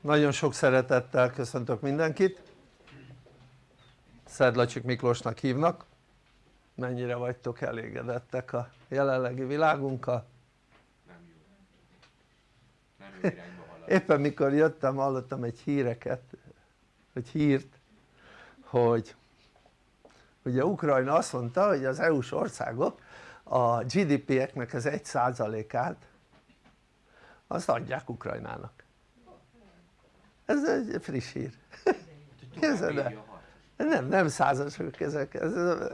Nagyon sok szeretettel köszöntök mindenkit. Szedlacsik Miklósnak hívnak. Mennyire vagytok elégedettek a jelenlegi világunkkal? Nem jó. Nem jó Éppen mikor jöttem hallottam egy híreket, egy hírt, hogy ugye Ukrajna azt mondta hogy az EU-s országok a GDP-eknek az 1%-át azt adják Ukrajnának ez egy friss hír. Képzeld el nem, nem százasok ezek,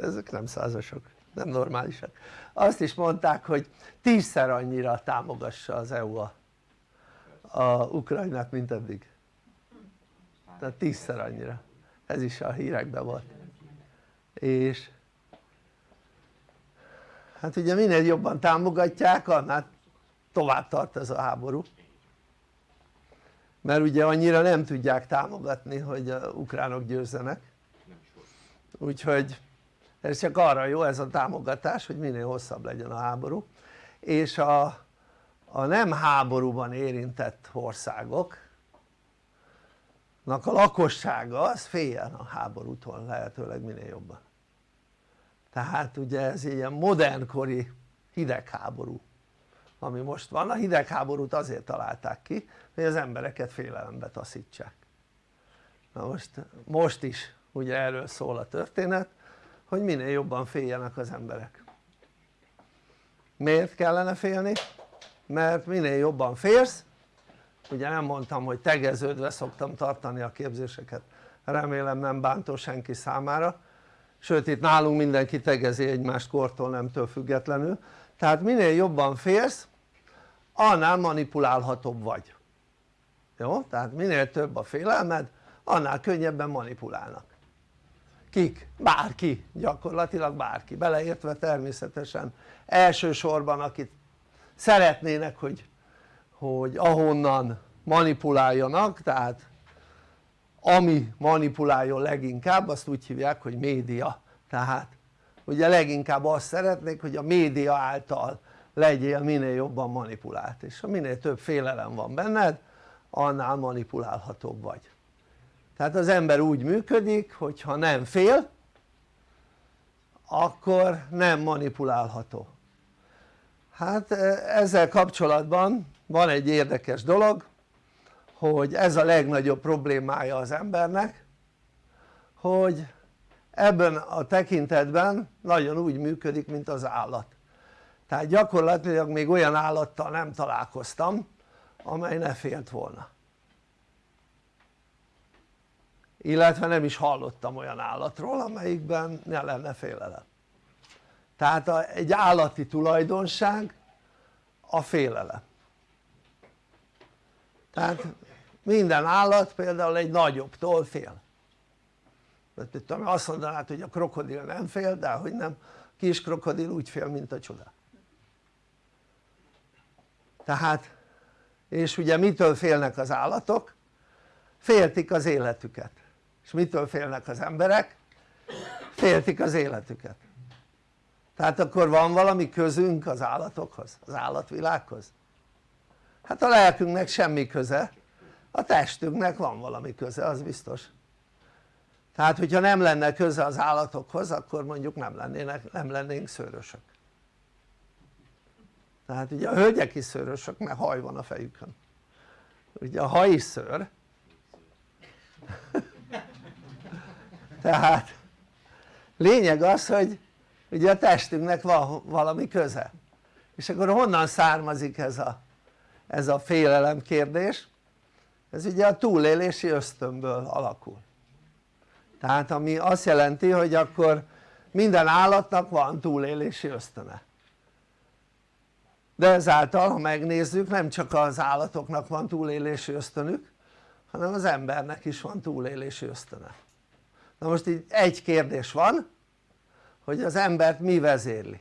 ezek nem százasok, nem normálisak. Azt is mondták hogy tízszer annyira támogassa az EU a, a Ukrajnát mint eddig. Tehát tízszer annyira. Ez is a hírekben volt. És hát ugye minél jobban támogatják annál tovább tart ez a háború mert ugye annyira nem tudják támogatni hogy a ukránok győzzenek. Úgyhogy ez csak arra jó ez a támogatás hogy minél hosszabb legyen a háború. És a, a nem háborúban érintett országok a lakossága az féljen a háborútól lehetőleg minél jobban. Tehát ugye ez ilyen modernkori hidegháború ami most van, a hidegháborút azért találták ki hogy az embereket félelembe taszítsák. Na most, most is ugye erről szól a történet hogy minél jobban féljenek az emberek. Miért kellene félni? mert minél jobban félsz ugye nem mondtam hogy tegeződve szoktam tartani a képzéseket remélem nem bántó senki számára sőt itt nálunk mindenki tegezi egymást kortól nemtől függetlenül. Tehát minél jobban félsz annál manipulálhatóbb vagy. Jó? tehát minél több a félelmed annál könnyebben manipulálnak. Kik? bárki, gyakorlatilag bárki, beleértve természetesen elsősorban akit szeretnének hogy, hogy ahonnan manipuláljanak tehát ami manipuláljon leginkább azt úgy hívják hogy média. Tehát ugye leginkább azt szeretnék hogy a média által legyél minél jobban manipulált és ha minél több félelem van benned annál manipulálhatóbb vagy. Tehát az ember úgy működik hogyha nem fél akkor nem manipulálható. Hát e, ezzel kapcsolatban van egy érdekes dolog hogy ez a legnagyobb problémája az embernek hogy ebben a tekintetben nagyon úgy működik mint az állat tehát gyakorlatilag még olyan állattal nem találkoztam amely ne félt volna. Illetve nem is hallottam olyan állatról amelyikben ne lenne félelem. Tehát egy állati tulajdonság a félelem. Tehát minden állat például egy nagyobbtól fél. Tudom, azt mondanád hogy a krokodil nem fél de hogy nem kis krokodil úgy fél mint a csoda tehát és ugye mitől félnek az állatok? féltik az életüket és mitől félnek az emberek? féltik az életüket tehát akkor van valami közünk az állatokhoz, az állatvilághoz? hát a lelkünknek semmi köze a testünknek van valami köze az biztos tehát hogyha nem lenne köze az állatokhoz akkor mondjuk nem, lennének, nem lennénk szőrösök tehát ugye a hölgyek is szőrösök mert haj van a fejükön. Ugye a haj is szőr. Tehát lényeg az hogy ugye a testünknek van valami köze. És akkor honnan származik ez a, ez a félelem kérdés? ez ugye a túlélési ösztönből alakul. Tehát ami azt jelenti hogy akkor minden állatnak van túlélési ösztöne de ezáltal ha megnézzük nem csak az állatoknak van túlélési ösztönük hanem az embernek is van túlélési ösztöne. Na most így egy kérdés van hogy az embert mi vezérli?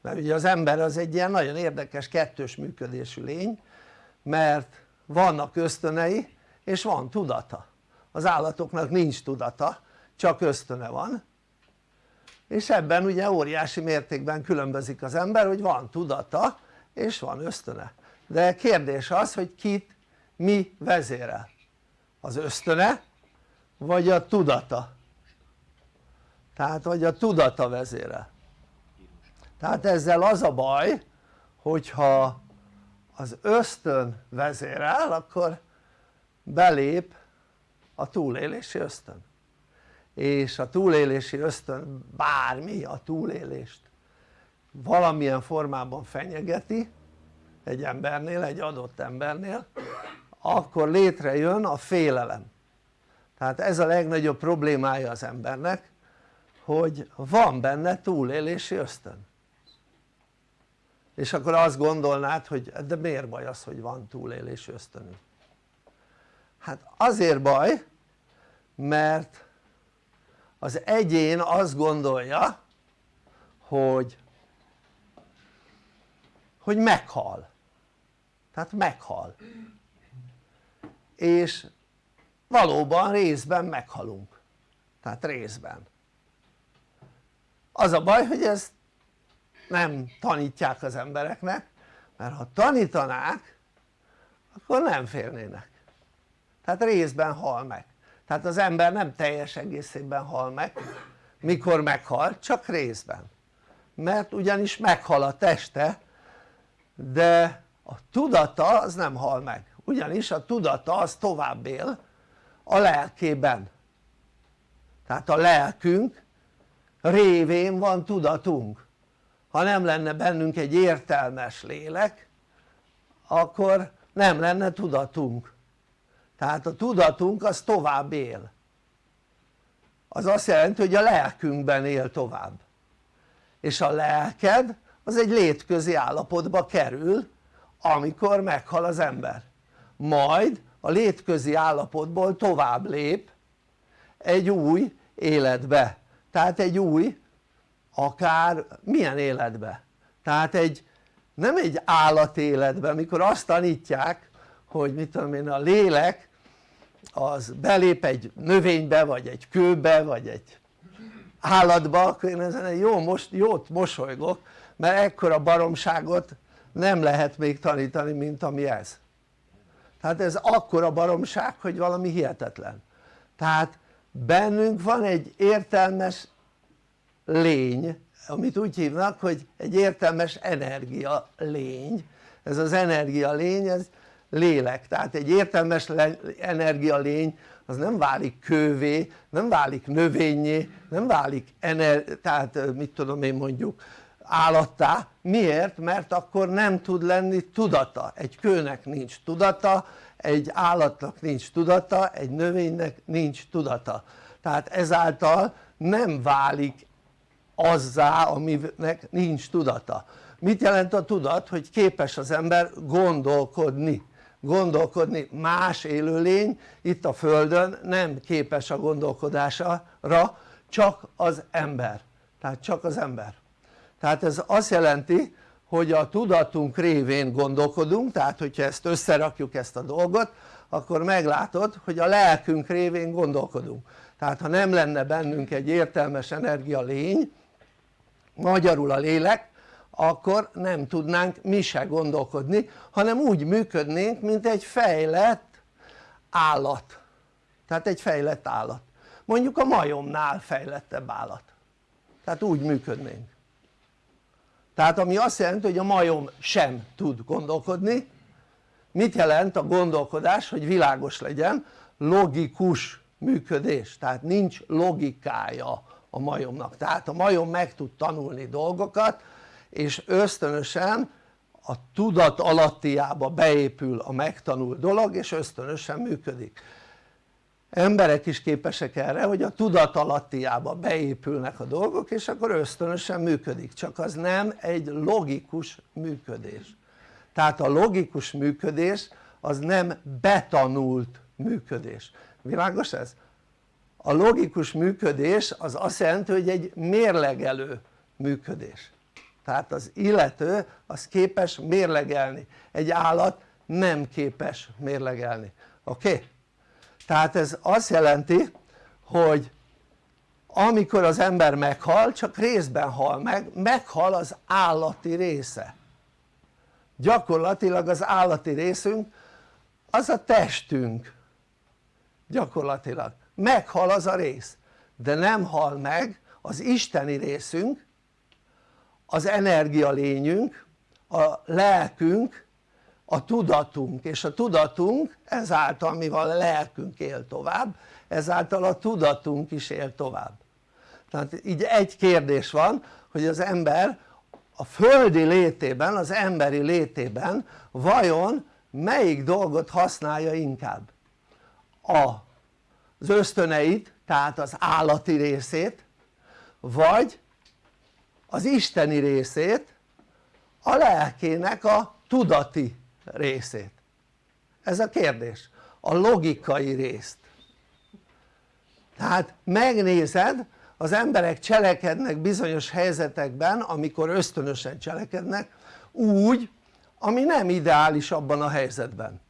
Mert ugye az ember az egy ilyen nagyon érdekes kettős működésű lény mert vannak ösztönei és van tudata. Az állatoknak nincs tudata csak ösztöne van és ebben ugye óriási mértékben különbözik az ember hogy van tudata és van ösztöne de kérdés az hogy kit mi vezérel? az ösztöne vagy a tudata? tehát vagy a tudata vezérel tehát ezzel az a baj hogyha az ösztön vezérel akkor belép a túlélési ösztön és a túlélési ösztön bármi a túlélést valamilyen formában fenyegeti egy embernél, egy adott embernél akkor létrejön a félelem. Tehát ez a legnagyobb problémája az embernek hogy van benne túlélési ösztön. És akkor azt gondolnád hogy de miért baj az hogy van túlélési ösztönünk? Hát azért baj mert az egyén azt gondolja hogy hogy meghal. Tehát meghal. És valóban részben meghalunk. Tehát részben. Az a baj hogy ezt nem tanítják az embereknek mert ha tanítanák akkor nem félnének. Tehát részben hal meg tehát az ember nem teljes egészében hal meg mikor meghal csak részben. Mert ugyanis meghal a teste de a tudata az nem hal meg. Ugyanis a tudata az tovább él a lelkében. Tehát a lelkünk révén van tudatunk. Ha nem lenne bennünk egy értelmes lélek akkor nem lenne tudatunk tehát a tudatunk az tovább él. Az azt jelenti hogy a lelkünkben él tovább. És a lelked az egy létközi állapotba kerül amikor meghal az ember. Majd a létközi állapotból tovább lép egy új életbe. Tehát egy új akár milyen életbe? Tehát egy nem egy állatéletbe mikor azt tanítják hogy mit tudom én a lélek az belép egy növénybe vagy egy kőbe vagy egy állatba akkor én ezen jó, most, jót mosolygok mert ekkora baromságot nem lehet még tanítani mint ami ez. Tehát ez akkora baromság hogy valami hihetetlen. Tehát bennünk van egy értelmes lény amit úgy hívnak hogy egy értelmes energia lény. Ez az energia lény ez lélek. Tehát egy értelmes energia lény az nem válik kővé, nem válik növényé, nem válik ener tehát mit tudom én mondjuk állattá, miért? mert akkor nem tud lenni tudata, egy kőnek nincs tudata, egy állatnak nincs tudata, egy növénynek nincs tudata. Tehát ezáltal nem válik azzá aminek nincs tudata. Mit jelent a tudat? hogy képes az ember gondolkodni gondolkodni. Más élőlény itt a földön nem képes a gondolkodásra csak az ember. Tehát csak az ember. Tehát ez azt jelenti hogy a tudatunk révén gondolkodunk tehát hogyha ezt összerakjuk ezt a dolgot akkor meglátod hogy a lelkünk révén gondolkodunk. Tehát ha nem lenne bennünk egy értelmes energia lény magyarul a lélek akkor nem tudnánk mi se gondolkodni hanem úgy működnénk mint egy fejlett állat. Tehát egy fejlett állat. Mondjuk a majomnál fejlettebb állat. Tehát úgy működnénk. Tehát ami azt jelenti hogy a majom sem tud gondolkodni mit jelent a gondolkodás hogy világos legyen logikus működés. Tehát nincs logikája a majomnak. Tehát a majom meg tud tanulni dolgokat és ösztönösen a tudat alattiába beépül a megtanult dolog és ösztönösen működik. Emberek is képesek erre hogy a tudat alattiába beépülnek a dolgok és akkor ösztönösen működik. Csak az nem egy logikus működés. Tehát a logikus működés az nem betanult működés. Világos ez? a logikus működés az azt jelenti hogy egy mérlegelő működés tehát az illető az képes mérlegelni. Egy állat nem képes mérlegelni. Oké? Okay? tehát ez azt jelenti hogy amikor az ember meghal csak részben hal meg, meghal az állati része. Gyakorlatilag az állati részünk az a testünk. Gyakorlatilag. Meghal az a rész. De nem hal meg az isteni részünk az energia lényünk a lelkünk a tudatunk és a tudatunk ezáltal mivel a lelkünk él tovább ezáltal a tudatunk is él tovább. Tehát így egy kérdés van hogy az ember a földi létében, az emberi létében vajon melyik dolgot használja inkább? Az ösztöneit tehát az állati részét vagy az isteni részét a lelkének a tudati részét. Ez a kérdés. A logikai részt. Tehát megnézed az emberek cselekednek bizonyos helyzetekben amikor ösztönösen cselekednek úgy ami nem ideális abban a helyzetben.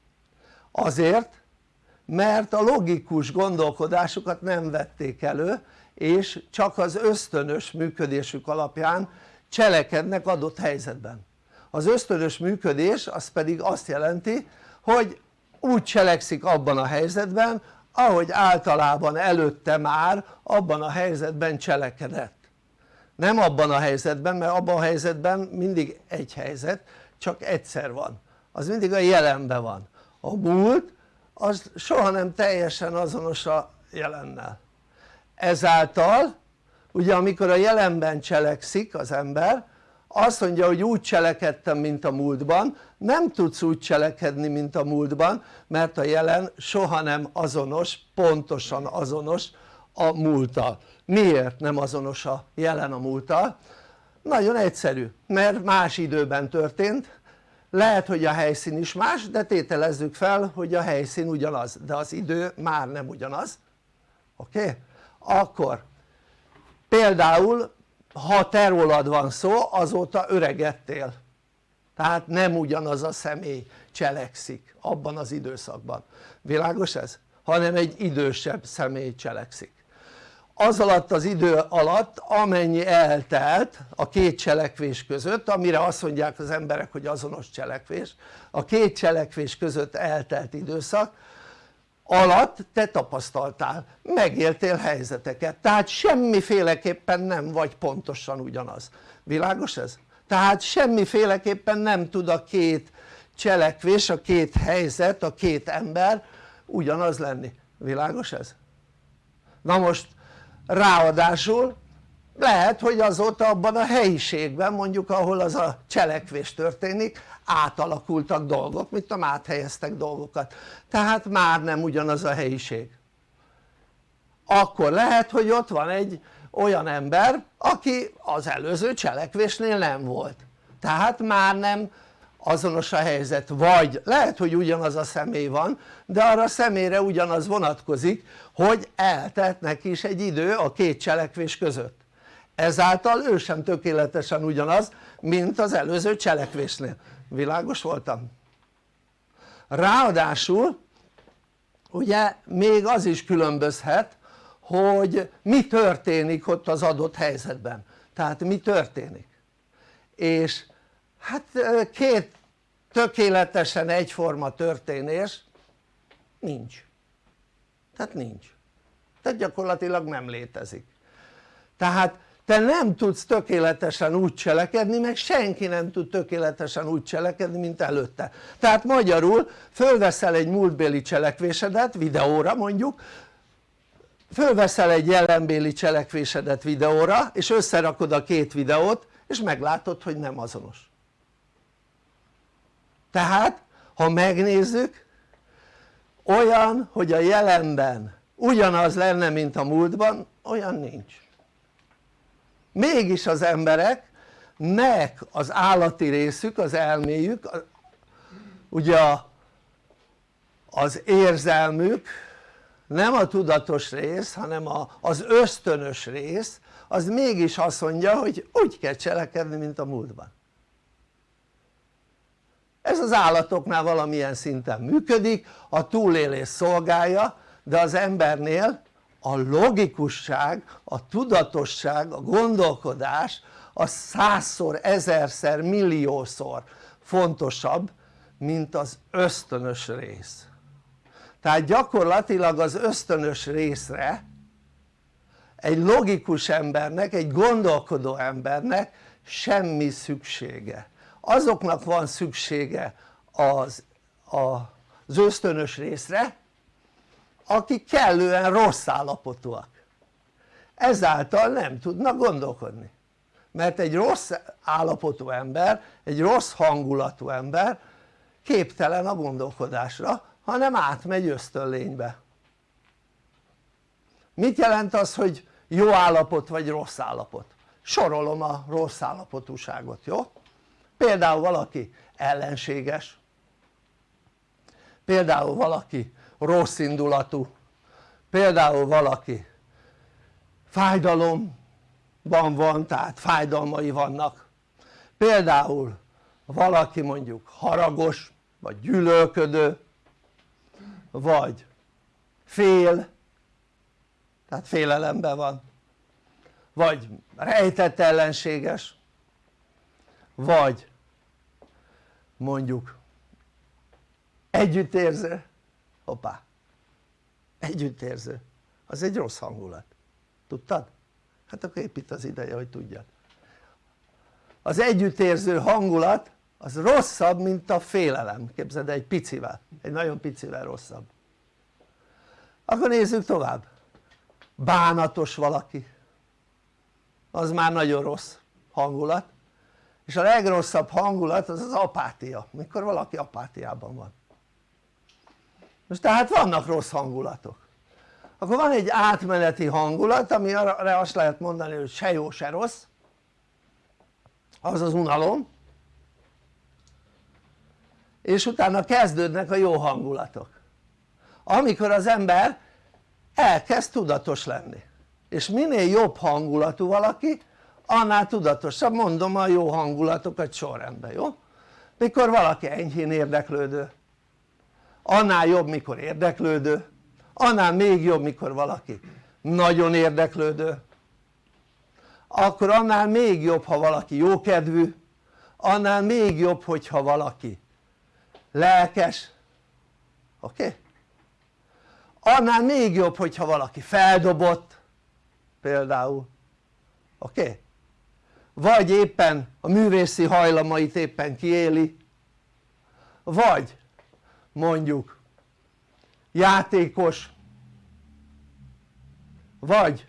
Azért mert a logikus gondolkodásukat nem vették elő és csak az ösztönös működésük alapján cselekednek adott helyzetben. Az ösztönös működés az pedig azt jelenti hogy úgy cselekszik abban a helyzetben ahogy általában előtte már abban a helyzetben cselekedett. Nem abban a helyzetben mert abban a helyzetben mindig egy helyzet csak egyszer van. Az mindig a jelenben van. A múlt az soha nem teljesen azonos a jelennel ezáltal ugye amikor a jelenben cselekszik az ember azt mondja hogy úgy cselekedtem mint a múltban nem tudsz úgy cselekedni mint a múltban mert a jelen soha nem azonos, pontosan azonos a múlttal miért nem azonos a jelen a múlttal? nagyon egyszerű mert más időben történt lehet hogy a helyszín is más de tételezzük fel hogy a helyszín ugyanaz de az idő már nem ugyanaz oké? Okay? Akkor például ha te rólad van szó azóta öregedtél. Tehát nem ugyanaz a személy cselekszik abban az időszakban. Világos ez? hanem egy idősebb személy cselekszik. Az alatt az idő alatt amennyi eltelt a két cselekvés között amire azt mondják az emberek hogy azonos cselekvés a két cselekvés között eltelt időszak alatt te tapasztaltál, megéltél helyzeteket, tehát semmiféleképpen nem vagy pontosan ugyanaz, világos ez? tehát semmiféleképpen nem tud a két cselekvés, a két helyzet, a két ember ugyanaz lenni, világos ez? na most ráadásul lehet hogy azóta abban a helyiségben mondjuk ahol az a cselekvés történik átalakultak dolgok, mit tudom áthelyeztek dolgokat. Tehát már nem ugyanaz a helyiség. Akkor lehet hogy ott van egy olyan ember aki az előző cselekvésnél nem volt. Tehát már nem azonos a helyzet. Vagy lehet hogy ugyanaz a személy van de arra a személyre ugyanaz vonatkozik hogy eltelt neki is egy idő a két cselekvés között. Ezáltal ő sem tökéletesen ugyanaz mint az előző cselekvésnél világos voltam? ráadásul ugye még az is különbözhet hogy mi történik ott az adott helyzetben. Tehát mi történik? És hát két tökéletesen egyforma történés nincs. Tehát nincs. Tehát gyakorlatilag nem létezik. Tehát te nem tudsz tökéletesen úgy cselekedni meg senki nem tud tökéletesen úgy cselekedni mint előtte. Tehát magyarul fölveszel egy múltbéli cselekvésedet videóra mondjuk fölveszel egy jelenbéli cselekvésedet videóra és összerakod a két videót és meglátod hogy nem azonos. Tehát ha megnézzük olyan hogy a jelenben ugyanaz lenne mint a múltban olyan nincs mégis az embereknek az állati részük, az elméjük ugye az érzelmük nem a tudatos rész hanem az ösztönös rész az mégis azt mondja hogy úgy kell cselekedni mint a múltban. Ez az állatoknál valamilyen szinten működik a túlélés szolgálja de az embernél a logikusság, a tudatosság, a gondolkodás az százszor, ezerszer, milliószor fontosabb mint az ösztönös rész. Tehát gyakorlatilag az ösztönös részre egy logikus embernek, egy gondolkodó embernek semmi szüksége. Azoknak van szüksége az, az ösztönös részre akik kellően rossz állapotúak ezáltal nem tudnak gondolkodni mert egy rossz állapotú ember, egy rossz hangulatú ember képtelen a gondolkodásra hanem átmegy ösztönlénybe mit jelent az hogy jó állapot vagy rossz állapot? sorolom a rossz állapotúságot, jó? például valaki ellenséges például valaki rossz indulatú. Például valaki fájdalomban van tehát fájdalmai vannak. Például valaki mondjuk haragos vagy gyűlölködő vagy fél tehát félelemben van vagy rejtett ellenséges vagy mondjuk együttérző hoppá. Együttérző. Az egy rossz hangulat. Tudtad? hát akkor épít az ideje hogy tudjad. Az együttérző hangulat az rosszabb mint a félelem. Képzeld egy picivel, egy nagyon picivel rosszabb. Akkor nézzük tovább. Bánatos valaki. Az már nagyon rossz hangulat. És a legrosszabb hangulat az az apátia, mikor valaki apátiában van most tehát vannak rossz hangulatok. Akkor van egy átmeneti hangulat ami arra azt lehet mondani hogy se jó se rossz. Az az unalom. És utána kezdődnek a jó hangulatok. Amikor az ember elkezd tudatos lenni. És minél jobb hangulatú valaki annál tudatosabb. Mondom a jó hangulatokat sorrendben jó? mikor valaki enyhén érdeklődő annál jobb mikor érdeklődő annál még jobb mikor valaki nagyon érdeklődő akkor annál még jobb ha valaki jókedvű annál még jobb hogyha valaki lelkes oké? Okay? annál még jobb hogyha valaki feldobott például oké? Okay? vagy éppen a művészi hajlamait éppen kiéli vagy mondjuk játékos vagy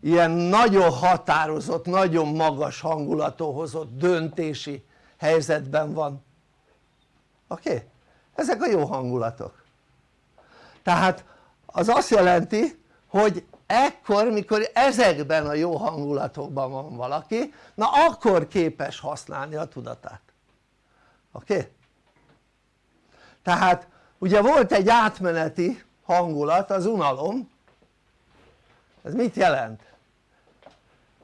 ilyen nagyon határozott, nagyon magas hangulatú hozott döntési helyzetben van oké? Okay? ezek a jó hangulatok tehát az azt jelenti hogy ekkor mikor ezekben a jó hangulatokban van valaki na akkor képes használni a tudatát oké? Okay? Tehát ugye volt egy átmeneti hangulat az unalom. Ez mit jelent?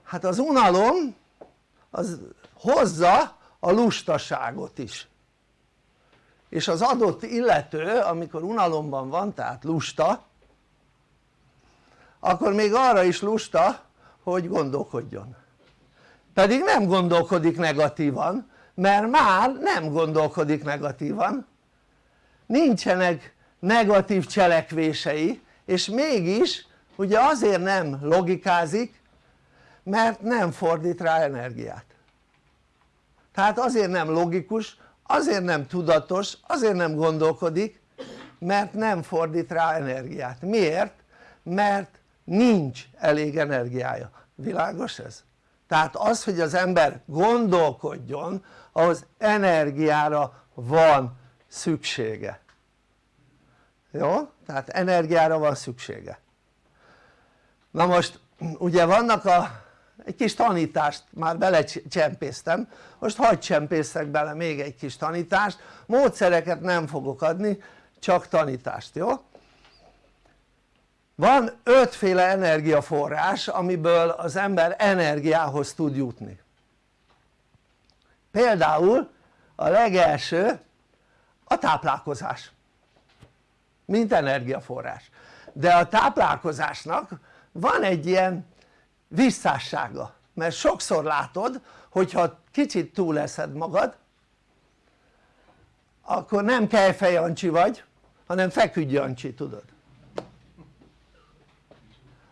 hát az unalom az hozza a lustaságot is. És az adott illető amikor unalomban van tehát lusta akkor még arra is lusta hogy gondolkodjon. Pedig nem gondolkodik negatívan mert már nem gondolkodik negatívan nincsenek negatív cselekvései és mégis ugye azért nem logikázik mert nem fordít rá energiát tehát azért nem logikus, azért nem tudatos, azért nem gondolkodik mert nem fordít rá energiát, miért? mert nincs elég energiája, világos ez? tehát az hogy az ember gondolkodjon ahhoz energiára van szüksége. Jó? tehát energiára van szüksége. Na most ugye vannak a egy kis tanítást már belecsempésztem. Most hagyd csempészek bele még egy kis tanítást. Módszereket nem fogok adni csak tanítást jó? van ötféle energiaforrás amiből az ember energiához tud jutni. Például a legelső a táplálkozás. Mint energiaforrás. De a táplálkozásnak van egy ilyen visszássága. Mert sokszor látod hogyha kicsit túleszed magad akkor nem Kejfej Jancsi vagy hanem Feküdj Jancsi tudod.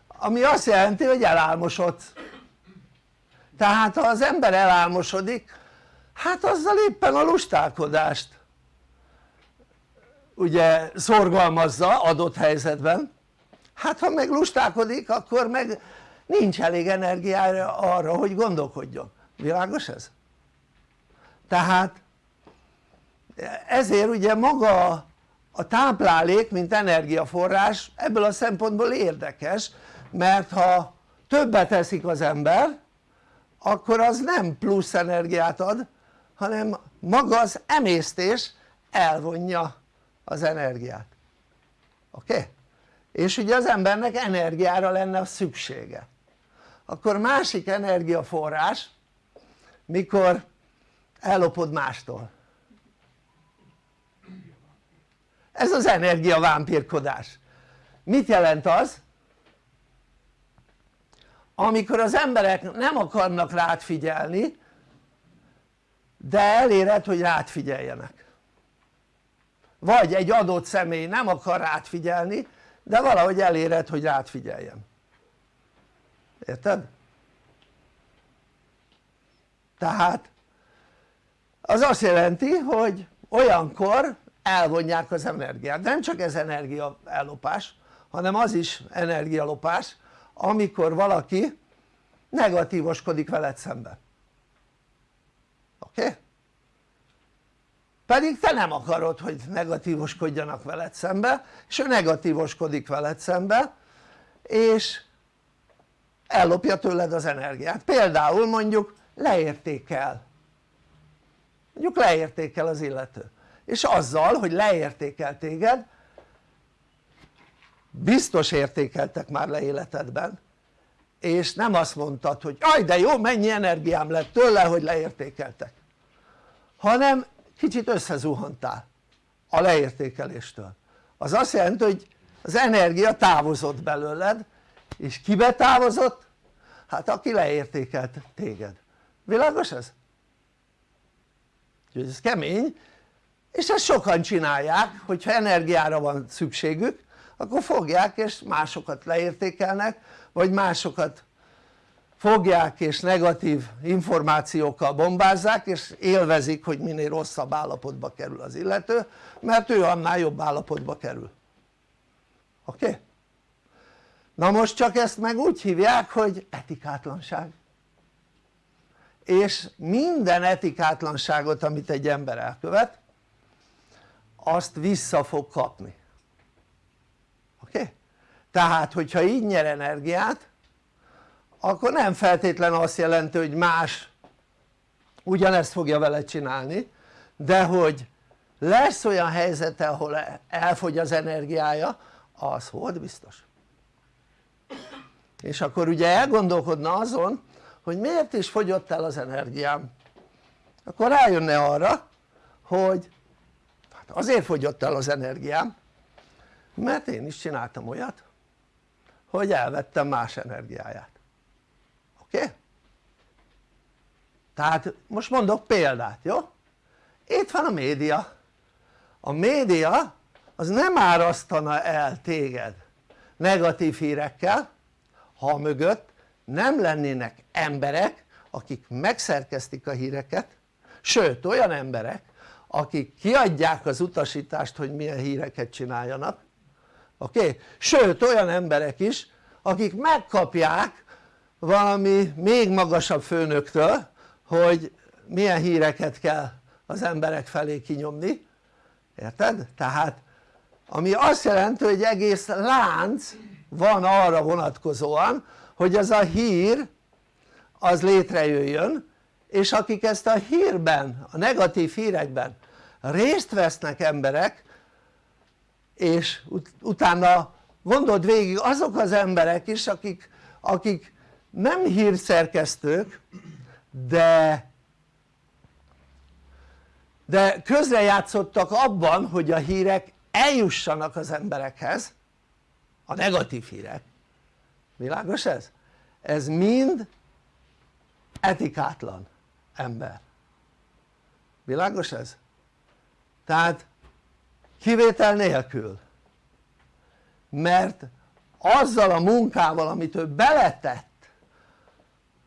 Ami azt jelenti hogy elálmosodsz tehát ha az ember elálmosodik hát azzal éppen a lustálkodást ugye szorgalmazza adott helyzetben. Hát ha meg lustálkodik akkor meg nincs elég energiája arra hogy gondolkodjon, világos ez? tehát ezért ugye maga a táplálék mint energiaforrás ebből a szempontból érdekes mert ha többet eszik az ember akkor az nem plusz energiát ad hanem maga az emésztés elvonja az energiát oké? Okay? és ugye az embernek energiára lenne szüksége akkor másik energiaforrás mikor ellopod mástól ez az energiavámpírkodás mit jelent az? amikor az emberek nem akarnak rád figyelni de eléred hogy rád figyeljenek vagy egy adott személy nem akar rád figyelni de valahogy eléred hogy rád figyeljen érted? tehát az azt jelenti hogy olyankor elvonják az energiát, nem csak ez energia ellopás hanem az is energialopás amikor valaki negatívoskodik veled szemben oké? Okay? Pedig te nem akarod hogy negatívoskodjanak veled szembe és ő negatívoskodik veled szembe és ellopja tőled az energiát. Például mondjuk leértékel. Mondjuk leértékel az illető. És azzal hogy leértékel téged biztos értékeltek már le életedben. És nem azt mondtad hogy aj de jó mennyi energiám lett tőle hogy leértékeltek. Hanem kicsit összezuhantál a leértékeléstől az azt jelenti hogy az energia távozott belőled és kibe távozott? hát aki leértékelt téged világos ez? úgyhogy ez kemény és ezt sokan csinálják hogyha energiára van szükségük akkor fogják és másokat leértékelnek vagy másokat fogják és negatív információkkal bombázzák és élvezik hogy minél rosszabb állapotba kerül az illető mert ő annál jobb állapotba kerül oké? Okay? na most csak ezt meg úgy hívják hogy etikátlanság és minden etikátlanságot amit egy ember elkövet azt vissza fog kapni oké? Okay? tehát hogyha így nyer energiát akkor nem feltétlen azt jelenti hogy más ugyanezt fogja vele csinálni de hogy lesz olyan helyzete ahol elfogy az energiája az volt biztos. És akkor ugye elgondolkodna azon hogy miért is fogyott el az energiám. Akkor rájönne arra hogy hát azért fogyott el az energiám mert én is csináltam olyat hogy elvettem más energiáját oké? Okay? tehát most mondok példát jó? itt van a média a média az nem árasztana el téged negatív hírekkel ha mögött nem lennének emberek akik megszerkeztik a híreket sőt olyan emberek akik kiadják az utasítást hogy milyen híreket csináljanak oké? Okay? sőt olyan emberek is akik megkapják valami még magasabb főnöktől hogy milyen híreket kell az emberek felé kinyomni érted? tehát ami azt jelenti hogy egész lánc van arra vonatkozóan hogy ez a hír az létrejöjjön és akik ezt a hírben, a negatív hírekben részt vesznek emberek és ut utána gondold végig azok az emberek is akik, akik nem hírszerkesztők de de közrejátszottak abban hogy a hírek eljussanak az emberekhez a negatív hírek világos ez? ez mind etikátlan ember világos ez? tehát kivétel nélkül mert azzal a munkával amit ő beletett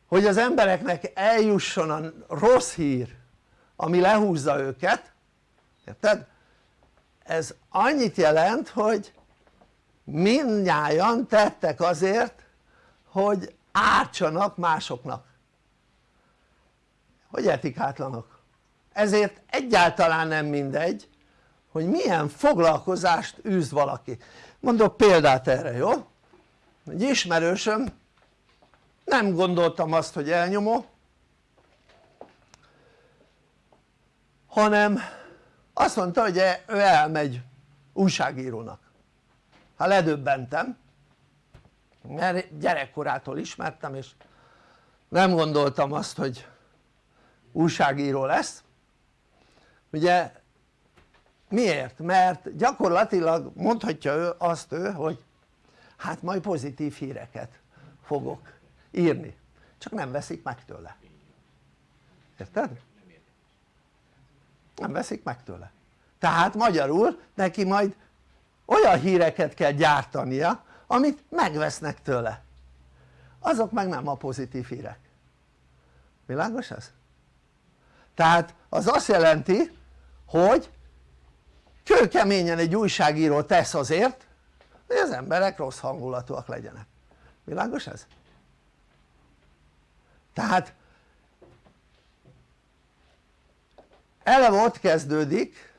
hogy az embereknek eljusson a rossz hír ami lehúzza őket érted? ez annyit jelent hogy mindnyájan tettek azért hogy ártsanak másoknak hogy etikátlanok ezért egyáltalán nem mindegy hogy milyen foglalkozást űz valaki mondok példát erre jó? egy ismerősöm nem gondoltam azt hogy elnyomó hanem azt mondta hogy ő elmegy újságírónak hát ledöbbentem mert gyerekkorától ismertem és nem gondoltam azt hogy újságíró lesz ugye miért? mert gyakorlatilag mondhatja ő azt ő hogy hát majd pozitív híreket fogok írni csak nem veszik meg tőle érted? nem veszik meg tőle tehát magyarul neki majd olyan híreket kell gyártania amit megvesznek tőle azok meg nem a pozitív hírek világos ez? tehát az azt jelenti hogy kőkeményen egy újságíró tesz azért hogy az emberek rossz hangulatúak legyenek világos ez? Tehát eleve ott kezdődik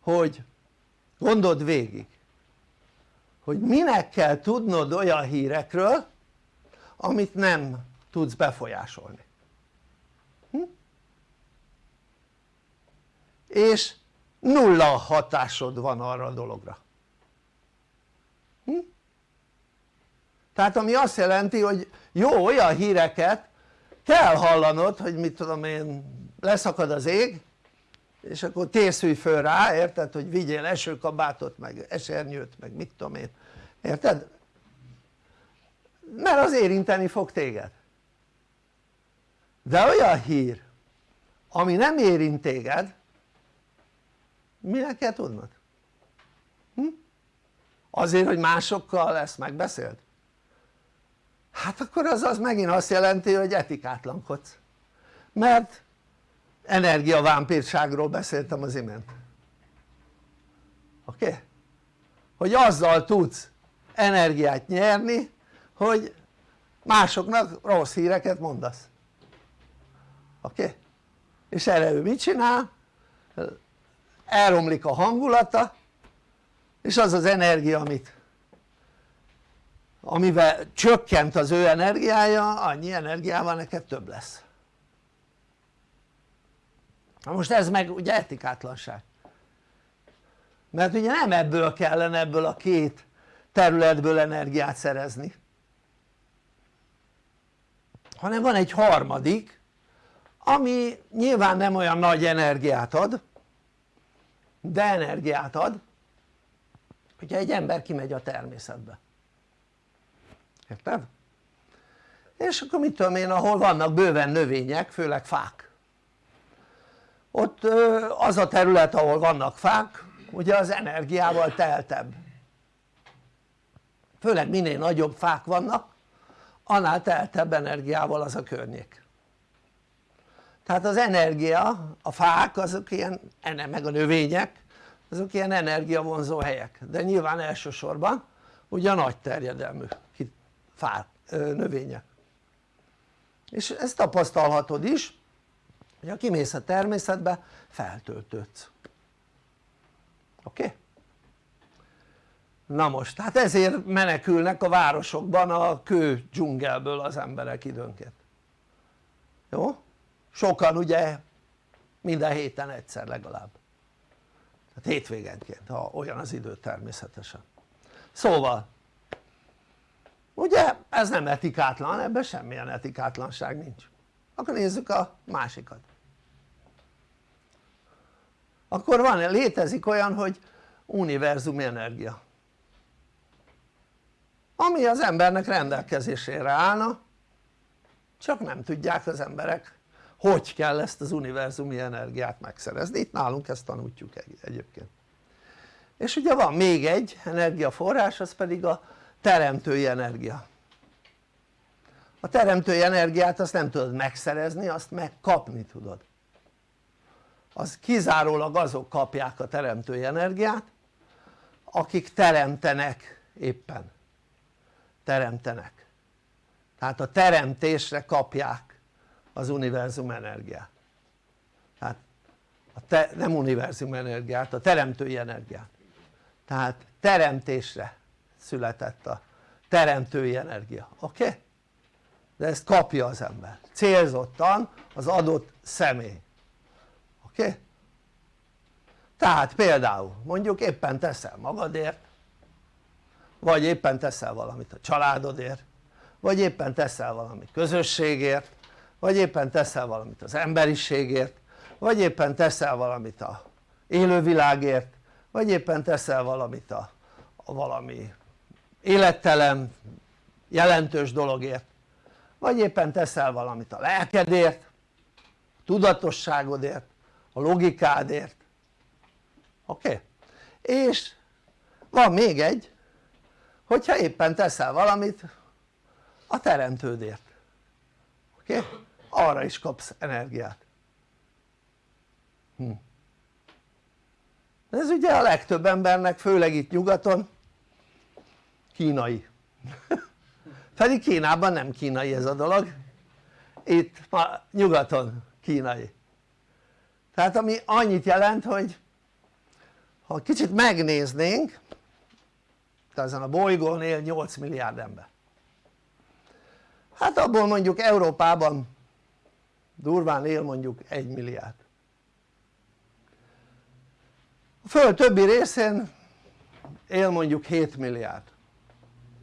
hogy gondold végig hogy minek kell tudnod olyan hírekről amit nem tudsz befolyásolni hm? és nulla hatásod van arra a dologra hm? tehát ami azt jelenti hogy jó olyan híreket kell hallanod hogy mit tudom én leszakad az ég és akkor tészülj föl rá érted hogy vigyél esőkabátot meg esernyőt meg mit tudom én érted? mert az érinteni fog téged de olyan hír ami nem érint téged minek kell tudnod? Hm? azért hogy másokkal ezt megbeszéld? Hát akkor az az megint azt jelenti hogy etikátlankodsz mert energiavámpírságról beszéltem az imént oké? Okay? hogy azzal tudsz energiát nyerni hogy másoknak rossz híreket mondasz oké? Okay? és erre ő mit csinál? elromlik a hangulata és az az energia amit amivel csökkent az ő energiája annyi energiával neked több lesz. Na most ez meg ugye etikátlanság. Mert ugye nem ebből kellene ebből a két területből energiát szerezni hanem van egy harmadik ami nyilván nem olyan nagy energiát ad de energiát ad hogyha egy ember kimegy a természetbe érted? és akkor mit tudom én ahol vannak bőven növények főleg fák. Ott az a terület ahol vannak fák ugye az energiával teltebb. Főleg minél nagyobb fák vannak annál teltebb energiával az a környék. Tehát az energia, a fák azok ilyen, meg a növények azok ilyen energiavonzó helyek. De nyilván elsősorban ugye a nagy terjedelmű fák, növények és ezt tapasztalhatod is hogy ha kimész a természetbe feltöltődsz oké? Okay? na most hát ezért menekülnek a városokban a kő dzsungelből az emberek időnként jó? sokan ugye minden héten egyszer legalább tehát hétvégenként ha olyan az idő természetesen szóval ugye ez nem etikátlan ebben semmilyen etikátlanság nincs. Akkor nézzük a másikat. Akkor van, létezik olyan hogy univerzumi energia. Ami az embernek rendelkezésére állna csak nem tudják az emberek hogy kell ezt az univerzumi energiát megszerezni, itt nálunk ezt tanuljuk egyébként. És ugye van még egy energiaforrás az pedig a teremtői energia. A teremtői energiát azt nem tudod megszerezni azt megkapni tudod. Az kizárólag azok kapják a teremtői energiát akik teremtenek éppen. Teremtenek. Tehát a teremtésre kapják az univerzum energiát. Tehát a te, nem univerzum energiát, a teremtői energiát. Tehát teremtésre született a teremtői energia, oké? Okay? de ezt kapja az ember, célzottan az adott személy oké? Okay? tehát például mondjuk éppen teszel magadért vagy éppen teszel valamit a családodért vagy éppen teszel valamit közösségért vagy éppen teszel valamit az emberiségért vagy éppen teszel valamit a élővilágért vagy éppen teszel valamit a, a valami élettelen jelentős dologért vagy éppen teszel valamit a lelkedért a tudatosságodért a logikádért oké? Okay? és van még egy hogyha éppen teszel valamit a teremtődért oké? Okay? arra is kapsz energiát hm. ez ugye a legtöbb embernek főleg itt nyugaton kínai. Pedig Kínában nem kínai ez a dolog. Itt ma nyugaton kínai. Tehát ami annyit jelent hogy ha kicsit megnéznénk ezen a bolygón él 8 milliárd ember. Hát abból mondjuk Európában durván él mondjuk 1 milliárd. A föld többi részén él mondjuk 7 milliárd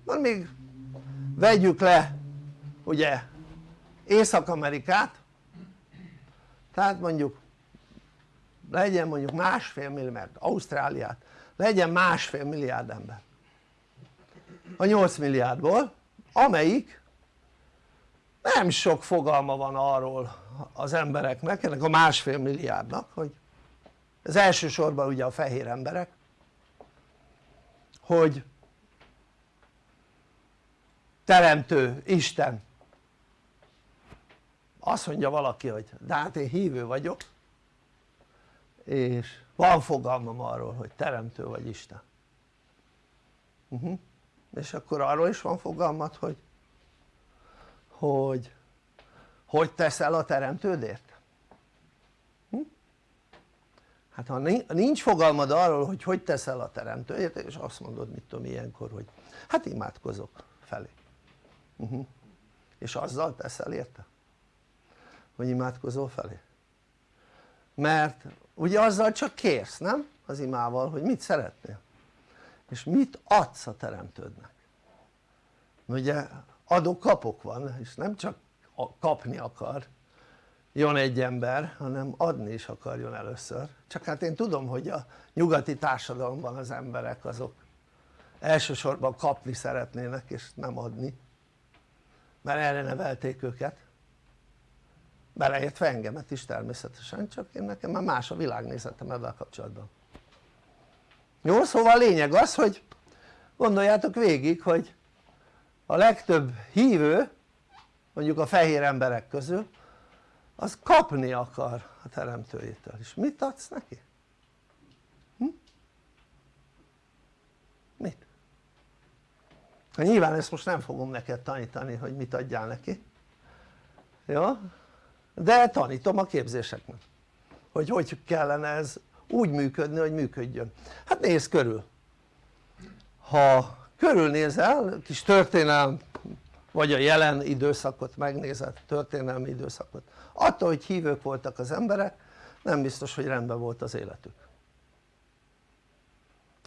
van még vegyük le ugye Észak-Amerikát. Tehát mondjuk legyen mondjuk másfél milliárd, Ausztráliát legyen másfél milliárd ember. A 8 milliárdból amelyik nem sok fogalma van arról az embereknek, ennek a másfél milliárdnak hogy ez elsősorban ugye a fehér emberek hogy teremtő Isten azt mondja valaki hogy de hát én hívő vagyok és van fogalmam arról hogy teremtő vagy Isten uh mhm. -huh. és akkor arról is van fogalmat hogy hogy hogy teszel a teremtődért? Hm? hát ha nincs fogalmad arról hogy hogy teszel a teremtődért és azt mondod mit tudom ilyenkor hogy hát imádkozok felé uh mhm. -huh. és azzal teszel érte? hogy imádkozol felé? mert ugye azzal csak kérsz nem? az imával hogy mit szeretnél és mit adsz a teremtődnek ugye adok-kapok van és nem csak kapni akar jön egy ember hanem adni is akarjon először csak hát én tudom hogy a nyugati társadalomban az emberek azok elsősorban kapni szeretnének és nem adni mert erre nevelték őket. Beleértve engemet is természetesen csak én nekem már más a világnézetem ebben kapcsolatban. Jó szóval a lényeg az hogy gondoljátok végig hogy a legtöbb hívő mondjuk a fehér emberek közül az kapni akar a teremtőjétől és mit adsz neki? Hm? mit? Ha nyilván ezt most nem fogom neked tanítani hogy mit adjál neki. Jó? de tanítom a képzéseknek hogy hogy kellene ez úgy működni hogy működjön. Hát nézz körül. Ha körülnézel kis történelm vagy a jelen időszakot megnézed történelmi időszakot. Attól hogy hívők voltak az emberek nem biztos hogy rendben volt az életük.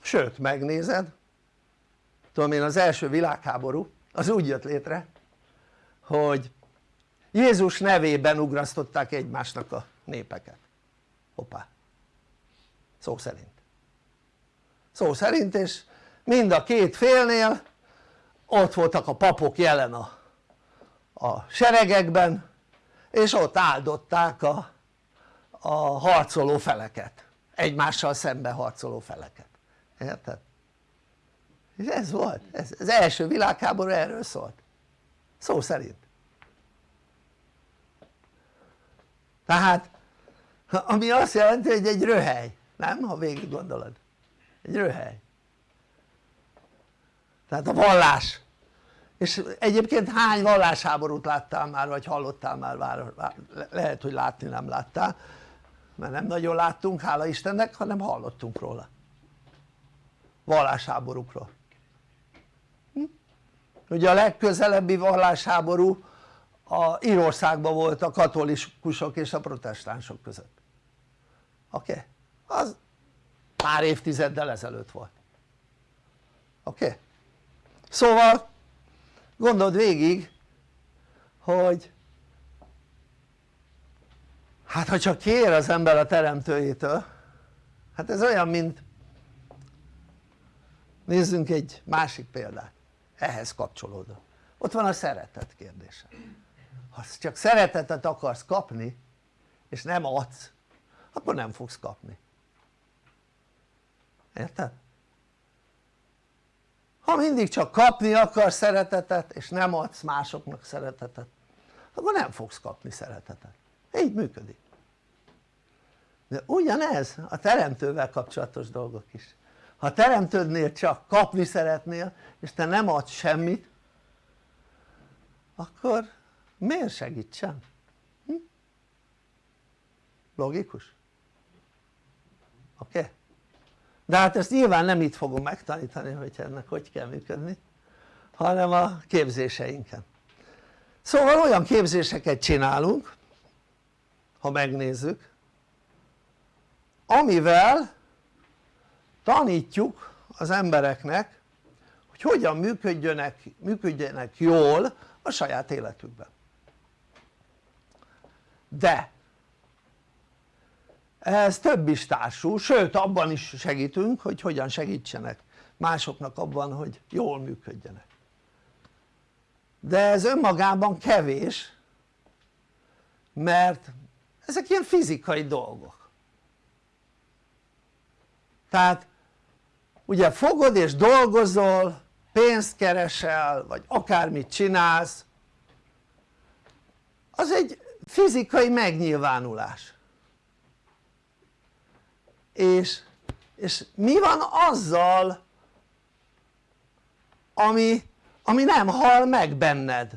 Sőt megnézed tudom én az első világháború az úgy jött létre hogy Jézus nevében ugrasztották egymásnak a népeket. Hoppá. Szó szerint. Szó szerint és mind a két félnél ott voltak a papok jelen a, a seregekben és ott áldották a, a harcoló feleket. Egymással szembe harcoló feleket. Érted? Ez volt, ez, az első világháború erről szólt. Szó szerint. Tehát ami azt jelenti hogy egy röhely, nem? ha végig gondolod. Egy röhely. Tehát a vallás. És egyébként hány vallásháborút láttál már vagy hallottál már, lehet hogy látni nem láttál mert nem nagyon láttunk hála Istennek hanem hallottunk róla. Vallásháborúkról? Ugye a legközelebbi vallásháború a Írországban volt a katolikusok és a protestánsok között oké? Okay? az pár évtizeddel ezelőtt volt oké? Okay? szóval gondold végig hogy hát ha csak kér az ember a teremtőjétől hát ez olyan mint nézzünk egy másik példát ehhez kapcsolódó. Ott van a szeretet kérdése. Ha csak szeretetet akarsz kapni és nem adsz akkor nem fogsz kapni. Érted? ha mindig csak kapni akarsz szeretetet és nem adsz másoknak szeretetet akkor nem fogsz kapni szeretetet, így működik. De ugyanez a teremtővel kapcsolatos dolgok is ha teremtődnél csak kapni szeretnél és te nem adsz semmit akkor miért segítsen? Hm? logikus? oké? Okay? de hát ezt nyilván nem itt fogom megtanítani hogy ennek hogy kell működni hanem a képzéseinken szóval olyan képzéseket csinálunk ha megnézzük amivel tanítjuk az embereknek hogy hogyan működjönek, működjenek jól a saját életükben. De ehhez több is társul, sőt abban is segítünk hogy hogyan segítsenek másoknak abban hogy jól működjenek. De ez önmagában kevés mert ezek ilyen fizikai dolgok. Tehát ugye fogod és dolgozol pénzt keresel vagy akármit csinálsz. Az egy fizikai megnyilvánulás. És, és mi van azzal ami, ami nem hal meg benned?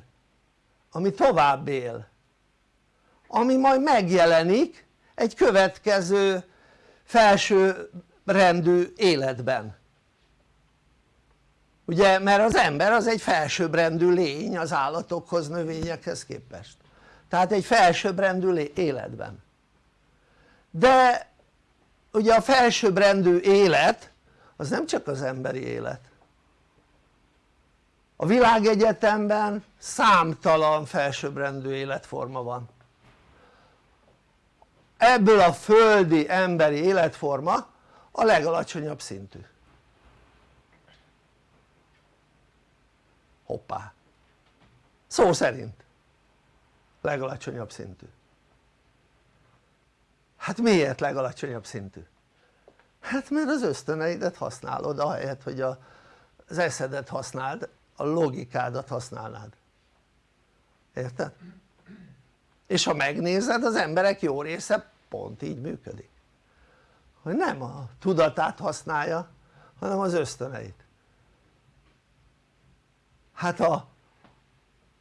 Ami tovább él. Ami majd megjelenik egy következő felső rendű életben. Ugye mert az ember az egy felsőbbrendű lény az állatokhoz, növényekhez képest. Tehát egy felsőbbrendű életben. De ugye a felsőbbrendű élet az nem csak az emberi élet. A világegyetemben számtalan felsőbbrendű életforma van. Ebből a földi emberi életforma a legalacsonyabb szintű. Hoppá. Szó szerint. Legalacsonyabb szintű. Hát miért legalacsonyabb szintű? hát mert az ösztöneidet használod ahelyett hogy az eszedet használd a logikádat használnád. Érted? és ha megnézed az emberek jó része pont így működik hogy nem a tudatát használja hanem az ösztöneit. Hát a,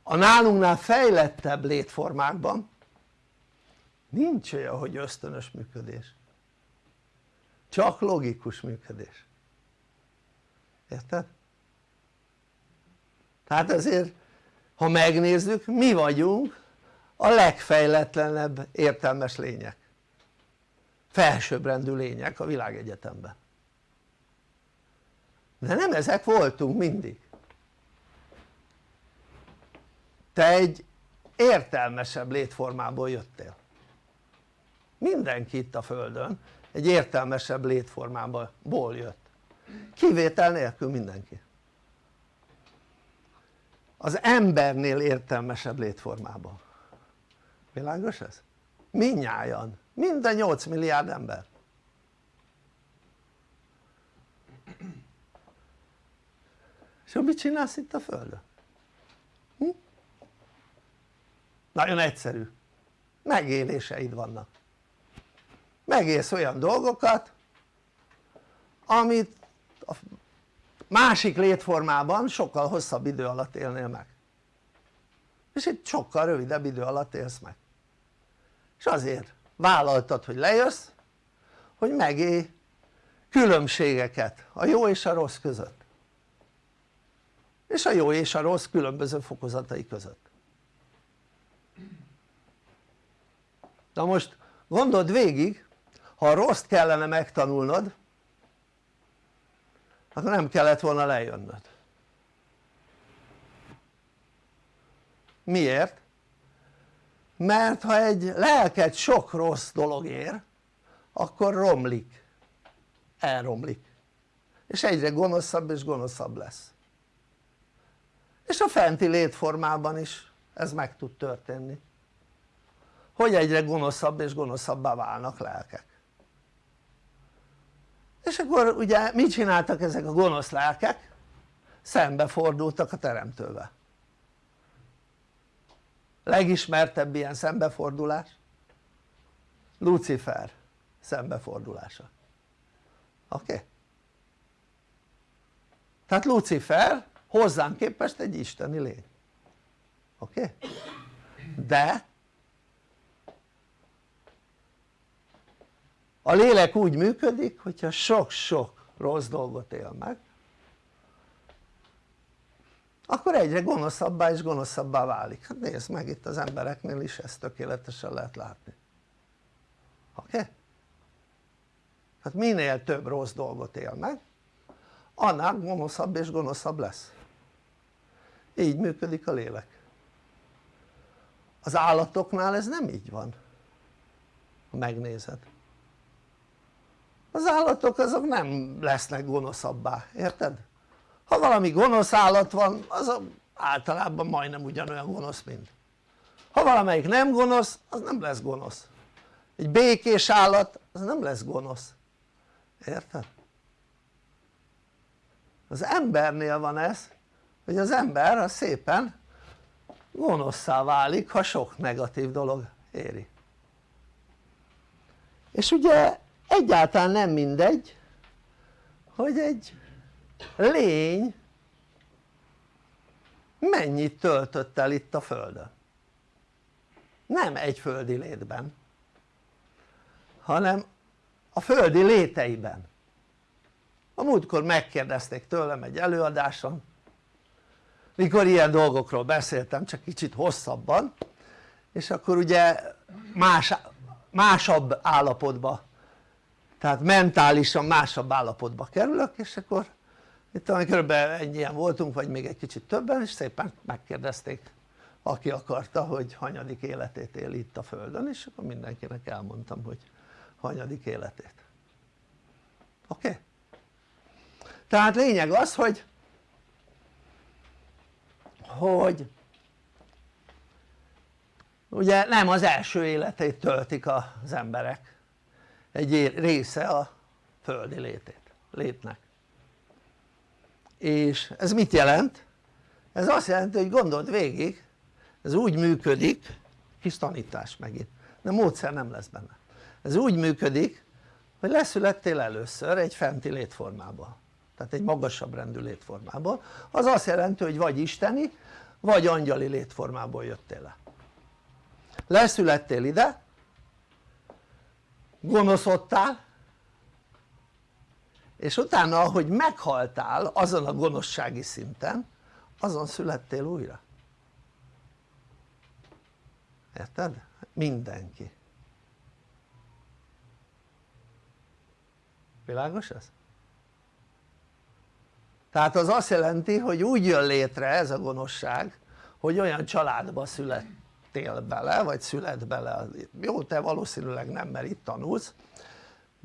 a nálunknál fejlettebb létformákban nincs olyan hogy ösztönös működés. Csak logikus működés. Érted? tehát ezért ha megnézzük mi vagyunk a legfejletlenebb értelmes lények felsőbbrendű lények a világegyetemben. De nem ezek voltunk mindig. Te egy értelmesebb létformából jöttél. Mindenki itt a földön egy értelmesebb létformából jött. Kivétel nélkül mindenki. Az embernél értelmesebb létformában világos ez? minnyájan, minden 8 milliárd ember. És mit csinálsz itt a földön? Hm? nagyon egyszerű. Megéléseid vannak. Megélsz olyan dolgokat amit a másik létformában sokkal hosszabb idő alatt élnél meg. És itt sokkal rövidebb idő alatt élsz meg. És azért vállaltad hogy lejössz hogy megélj különbségeket a jó és a rossz között. És a jó és a rossz különböző fokozatai között. Na most gondold végig ha a rossz kellene megtanulnod akkor nem kellett volna lejönnöd. Miért? Mert ha egy lelket sok rossz dolog ér akkor romlik. Elromlik. És egyre gonoszabb és gonoszabb lesz. És a fenti létformában is ez meg tud történni. Hogy egyre gonoszabb és gonoszabbá válnak lelkek. És akkor ugye mit csináltak ezek a gonosz lelkek? szembefordultak a teremtővel legismertebb ilyen szembefordulás Lucifer szembefordulása oké? Okay? tehát Lucifer hozzánk képest egy isteni lény oké? Okay? de a lélek úgy működik hogyha sok-sok rossz dolgot él meg akkor egyre gonoszabbá és gonoszabbá válik, hát nézd meg itt az embereknél is ezt tökéletesen lehet látni oké? Okay? hát minél több rossz dolgot él meg annál gonoszabb és gonoszabb lesz így működik a lélek az állatoknál ez nem így van ha megnézed az állatok azok nem lesznek gonoszabbá, érted? Ha valami gonosz állat van az általában majdnem ugyanolyan gonosz mint ha valamelyik nem gonosz az nem lesz gonosz. Egy békés állat az nem lesz gonosz. Érted? az embernél van ez hogy az ember az szépen gonoszszá válik ha sok negatív dolog éri. És ugye egyáltalán nem mindegy hogy egy lény mennyit töltött el itt a földön? Nem egy földi létben hanem a földi léteiben. A múltkor megkérdezték tőlem egy előadáson mikor ilyen dolgokról beszéltem csak kicsit hosszabban és akkor ugye más, másabb állapotba tehát mentálisan másabb állapotba kerülök és akkor itt kb. ennyien voltunk vagy még egy kicsit többen és szépen megkérdezték aki akarta hogy hanyadik életét él itt a földön és akkor mindenkinek elmondtam hogy hanyadik életét oké? Okay? tehát lényeg az hogy hogy ugye nem az első életét töltik az emberek egy része a földi létét, létnek és ez mit jelent? ez azt jelenti hogy gondold végig ez úgy működik kis tanítás megint de módszer nem lesz benne. Ez úgy működik hogy leszülettél először egy fenti létformában tehát egy magasabb rendű létformából. Az azt jelenti hogy vagy isteni vagy angyali létformából jöttél le. Leszülettél ide gonoszodtál és utána ahogy meghaltál azon a gonoszsági szinten azon születtél újra érted? mindenki világos ez? tehát az azt jelenti hogy úgy jön létre ez a gonoszság hogy olyan családba születtél bele vagy szület bele jó te valószínűleg nem mert itt tanulsz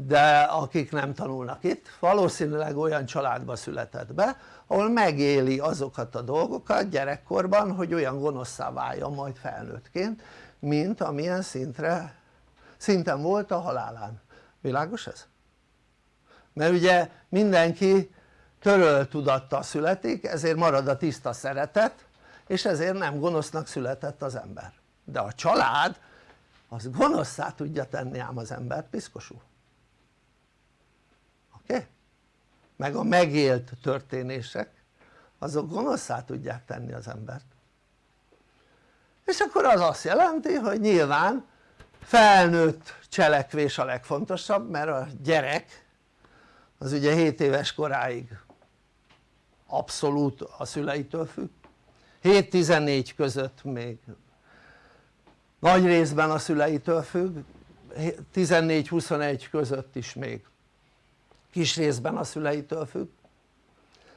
de akik nem tanulnak itt valószínűleg olyan családba született be ahol megéli azokat a dolgokat gyerekkorban hogy olyan gonoszszá váljon majd felnőttként mint amilyen szintre szinten volt a halálán, világos ez? mert ugye mindenki töröl tudattal születik ezért marad a tiszta szeretet és ezért nem gonosznak született az ember. De a család az gonoszszá tudja tenni ám az embert piszkosú oké? Okay? Meg a megélt történések azok gonoszszá tudják tenni az embert. És akkor az azt jelenti hogy nyilván felnőtt cselekvés a legfontosabb mert a gyerek az ugye 7 éves koráig abszolút a szüleitől függ. 7-14 között még nagy részben a szüleitől függ. 14-21 között is még kis részben a szüleitől függ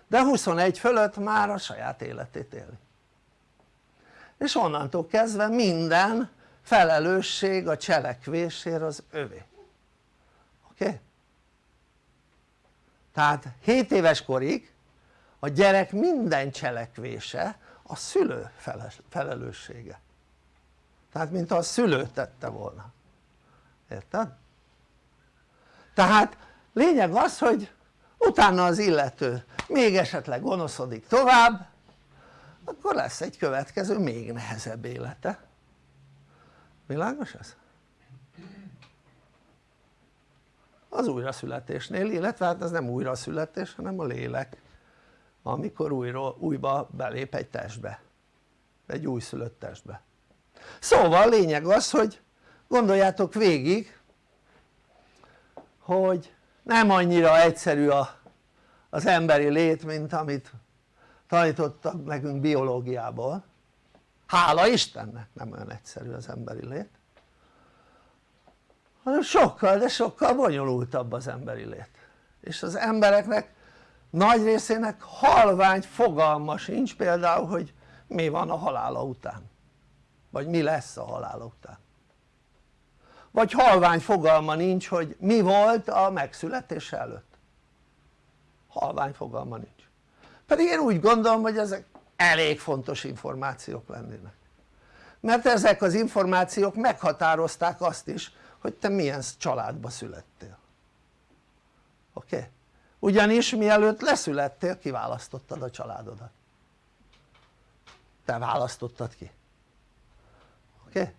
de 21 fölött már a saját életét éli és onnantól kezdve minden felelősség a cselekvésért az övé oké? Okay? tehát 7 éves korig a gyerek minden cselekvése a szülő felelőssége tehát mint a szülő tette volna érted? tehát lényeg az hogy utána az illető még esetleg gonoszodik tovább akkor lesz egy következő még nehezebb élete világos ez? az újraszületésnél illetve hát ez nem újraszületés hanem a lélek amikor újra, újba belép egy testbe egy újszülött testbe szóval lényeg az hogy gondoljátok végig hogy nem annyira egyszerű a, az emberi lét mint amit tanítottak nekünk biológiából. Hála Istennek nem olyan egyszerű az emberi lét. Hanem sokkal de sokkal bonyolultabb az emberi lét. És az embereknek nagy részének halvány fogalma sincs például hogy mi van a halála után. Vagy mi lesz a halála után vagy halvány fogalma nincs hogy mi volt a megszületés előtt halvány fogalma nincs pedig én úgy gondolom hogy ezek elég fontos információk lennének mert ezek az információk meghatározták azt is hogy te milyen családba születtél oké? Okay? ugyanis mielőtt leszülettél kiválasztottad a családodat te választottad ki oké? Okay?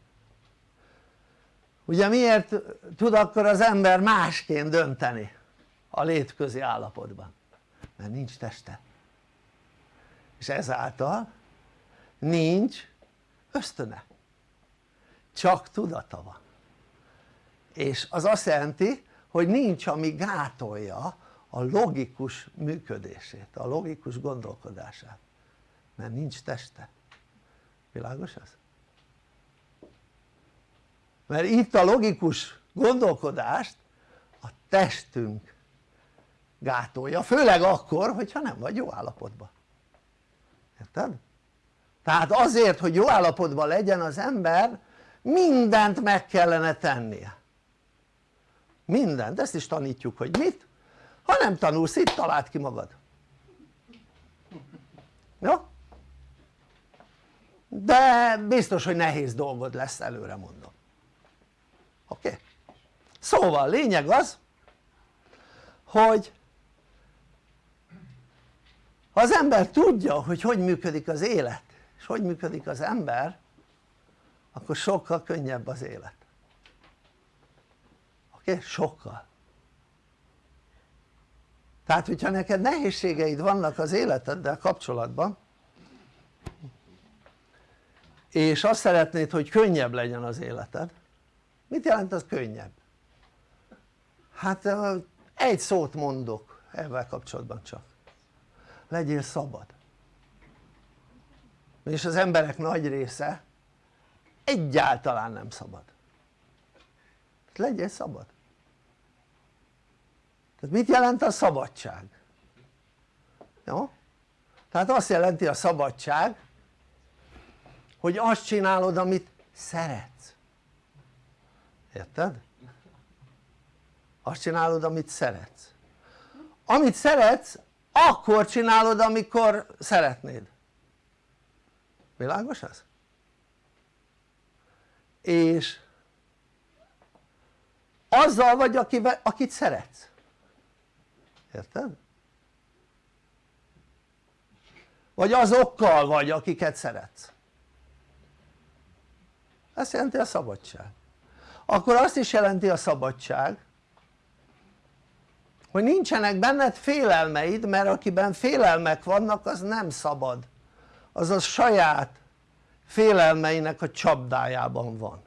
Ugye miért tud akkor az ember másként dönteni a létközi állapotban? mert nincs teste. És ezáltal nincs ösztöne. Csak tudata van. És az azt jelenti hogy nincs ami gátolja a logikus működését, a logikus gondolkodását. Mert nincs teste. Világos ez? Mert itt a logikus gondolkodást a testünk gátolja, főleg akkor hogyha nem vagy jó állapotban érted? tehát azért hogy jó állapotban legyen az ember mindent meg kellene tennie mindent, ezt is tanítjuk hogy mit? ha nem tanulsz itt találd ki magad jó? de biztos hogy nehéz dolgod lesz előre mondom oké? Szóval lényeg az hogy ha az ember tudja hogy hogy működik az élet és hogy működik az ember akkor sokkal könnyebb az élet oké? Sokkal tehát hogyha neked nehézségeid vannak az életeddel kapcsolatban és azt szeretnéd hogy könnyebb legyen az életed mit jelent az könnyebb? hát egy szót mondok ebben kapcsolatban csak legyél szabad és az emberek nagy része egyáltalán nem szabad legyél szabad tehát mit jelent a szabadság? jó? tehát azt jelenti a szabadság hogy azt csinálod amit szeretsz érted? azt csinálod amit szeretsz amit szeretsz akkor csinálod amikor szeretnéd világos ez? és azzal vagy akivel, akit szeretsz érted? vagy azokkal vagy akiket szeretsz ezt jelenti a szabadság akkor azt is jelenti a szabadság hogy nincsenek benned félelmeid mert akiben félelmek vannak az nem szabad. Az a saját félelmeinek a csapdájában van.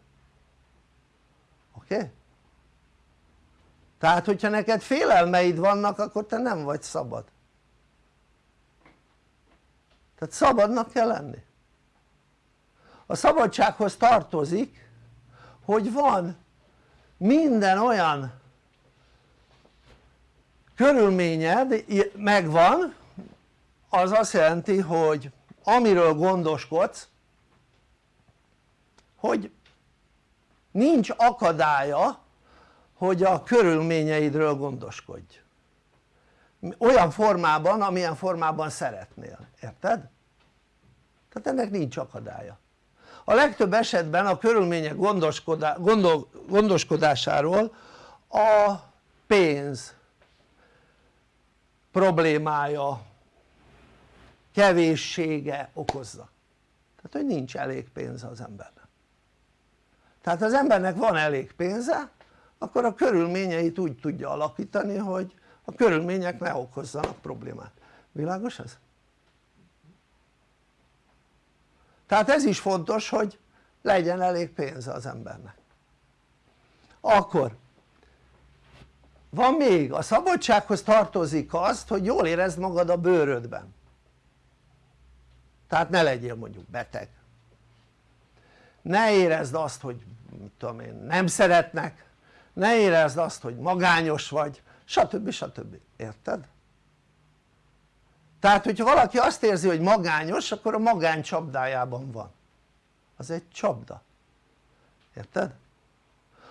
Oké? Tehát hogyha neked félelmeid vannak akkor te nem vagy szabad. Tehát szabadnak kell lenni. A szabadsághoz tartozik hogy van minden olyan körülményed megvan az azt jelenti hogy amiről gondoskodsz hogy nincs akadálya hogy a körülményeidről gondoskodj. Olyan formában amilyen formában szeretnél, érted? tehát ennek nincs akadálya a legtöbb esetben a körülmények gondoskodá, gondol, gondoskodásáról a pénz problémája kevéssége okozza. Tehát hogy nincs elég pénze az embernek. Tehát az embernek van elég pénze akkor a körülményeit úgy tudja alakítani hogy a körülmények ne okozzanak problémát, világos ez? Tehát ez is fontos hogy legyen elég pénze az embernek akkor van még, a szabadsághoz tartozik azt hogy jól érezd magad a bőrödben tehát ne legyél mondjuk beteg ne érezd azt hogy mit tudom én nem szeretnek ne érezd azt hogy magányos vagy stb. stb. érted? Tehát hogyha valaki azt érzi hogy magányos akkor a magány csapdájában van az egy csapda érted?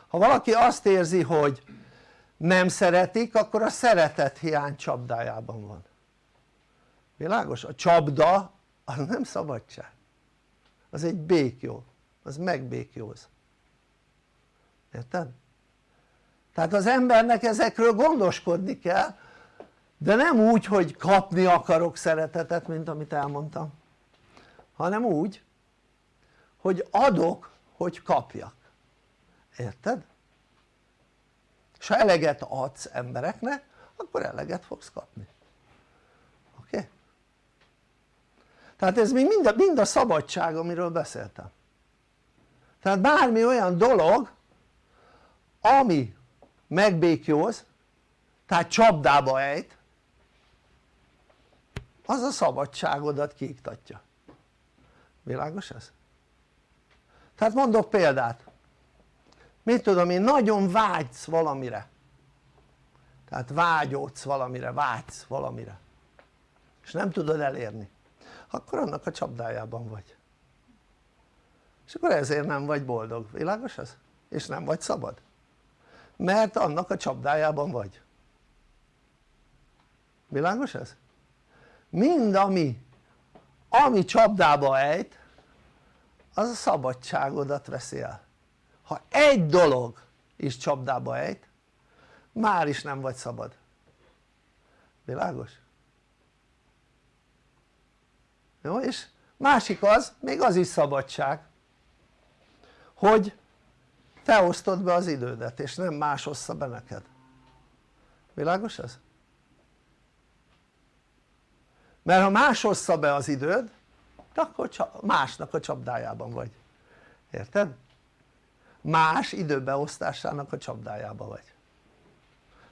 ha valaki azt érzi hogy nem szeretik akkor a szeretet hiány csapdájában van világos? a csapda az nem szabadság az egy békjó, az megbékjóz érted? tehát az embernek ezekről gondoskodni kell de nem úgy hogy kapni akarok szeretetet mint amit elmondtam hanem úgy hogy adok hogy kapjak érted? és ha eleget adsz embereknek akkor eleget fogsz kapni oké? Okay? tehát ez még mind a, mind a szabadság amiről beszéltem tehát bármi olyan dolog ami megbékjóz tehát csapdába ejt az a szabadságodat kiiktatja. Világos ez? tehát mondok példát. Mit tudom én nagyon vágysz valamire. Tehát vágyódsz valamire, vágysz valamire. És nem tudod elérni. Akkor annak a csapdájában vagy. És akkor ezért nem vagy boldog, világos ez? és nem vagy szabad. Mert annak a csapdájában vagy. Világos ez? Mind ami ami csapdába ejt az a szabadságodat veszi el ha egy dolog is csapdába ejt már is nem vagy szabad világos? jó és másik az még az is szabadság hogy te osztod be az idődet és nem más ossza be neked világos ez? Mert ha más ossza be az időd akkor másnak a csapdájában vagy érted? más időbeosztásának a csapdájában vagy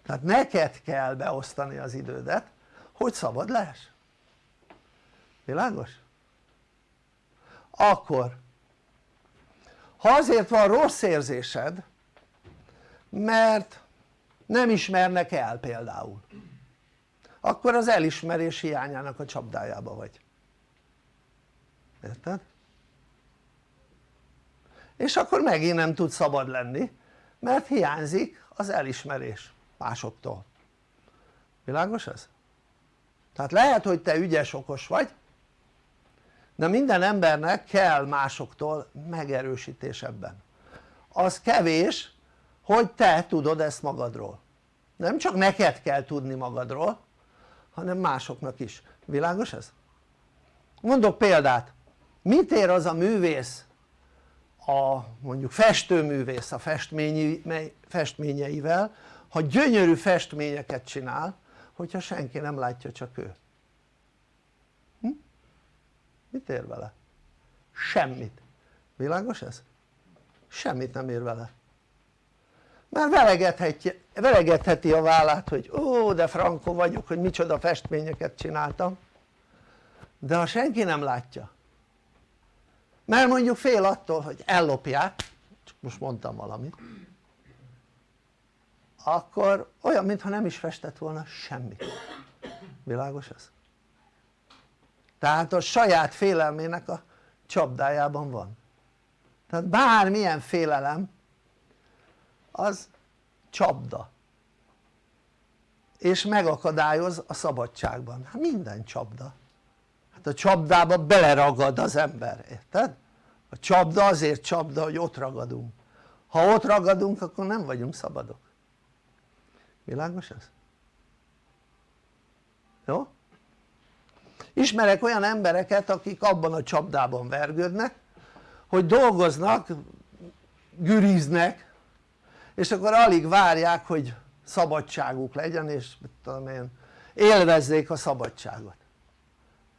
tehát neked kell beosztani az idődet hogy szabad lehess világos? akkor ha azért van rossz érzésed mert nem ismernek el például akkor az elismerés hiányának a csapdájába vagy érted? és akkor megint nem tud szabad lenni mert hiányzik az elismerés másoktól világos ez? tehát lehet hogy te ügyes okos vagy de minden embernek kell másoktól megerősítés ebben az kevés hogy te tudod ezt magadról nem csak neked kell tudni magadról hanem másoknak is, világos ez? mondok példát, mit ér az a művész a mondjuk festőművész a festményeivel ha gyönyörű festményeket csinál hogyha senki nem látja csak ő hm? mit ér vele? semmit, világos ez? semmit nem ér vele velegetheti, velegetheti a vállát hogy ó de frankó vagyok hogy micsoda festményeket csináltam. De ha senki nem látja mert mondjuk fél attól hogy ellopják csak most mondtam valamit akkor olyan mintha nem is festett volna semmit világos ez? tehát a saját félelmének a csapdájában van. Tehát bármilyen félelem az csapda és megakadályoz a szabadságban, hát minden csapda hát a csapdába beleragad az ember, érted? a csapda azért csapda hogy ott ragadunk ha ott ragadunk akkor nem vagyunk szabadok világos ez? jó? ismerek olyan embereket akik abban a csapdában vergődnek hogy dolgoznak, güriznek és akkor alig várják hogy szabadságuk legyen és mit tudom én élvezzék a szabadságot.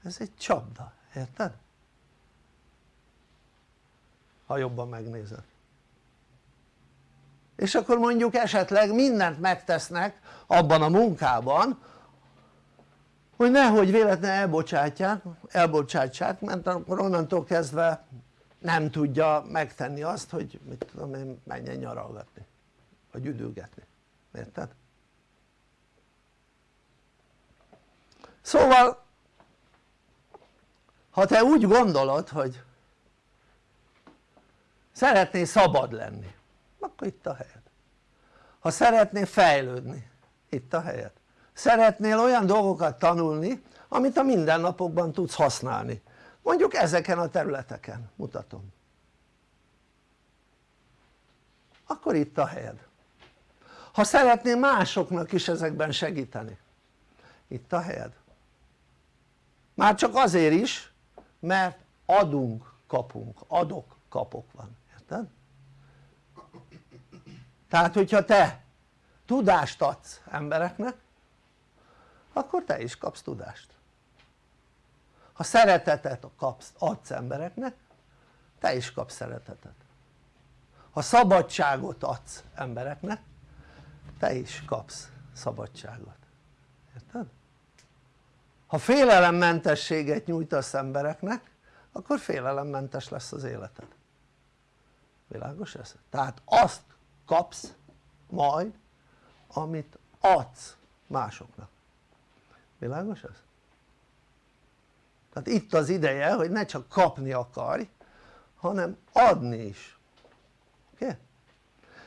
Ez egy csapda, érted? ha jobban megnézed. És akkor mondjuk esetleg mindent megtesznek abban a munkában hogy nehogy véletlenül elbocsátják, elbocsátsák mert akkor onnantól kezdve nem tudja megtenni azt hogy mit tudom én menjen nyaralgatni vagy üdülgetni, érted? szóval ha te úgy gondolod hogy szeretnél szabad lenni akkor itt a helyed. Ha szeretnél fejlődni itt a helyed. Szeretnél olyan dolgokat tanulni amit a mindennapokban tudsz használni. Mondjuk ezeken a területeken mutatom. Akkor itt a helyed ha szeretnél másoknak is ezekben segíteni. Itt a helyed. Már csak azért is mert adunk kapunk, adok kapok van, érted? tehát hogyha te tudást adsz embereknek akkor te is kapsz tudást. Ha szeretetet kapsz, adsz embereknek te is kapsz szeretetet. Ha szabadságot adsz embereknek te is kapsz szabadságot, érted? ha félelemmentességet nyújtasz embereknek akkor félelemmentes lesz az életed világos ez? tehát azt kapsz majd amit adsz másoknak világos ez? tehát itt az ideje hogy ne csak kapni akarj hanem adni is oké? Okay?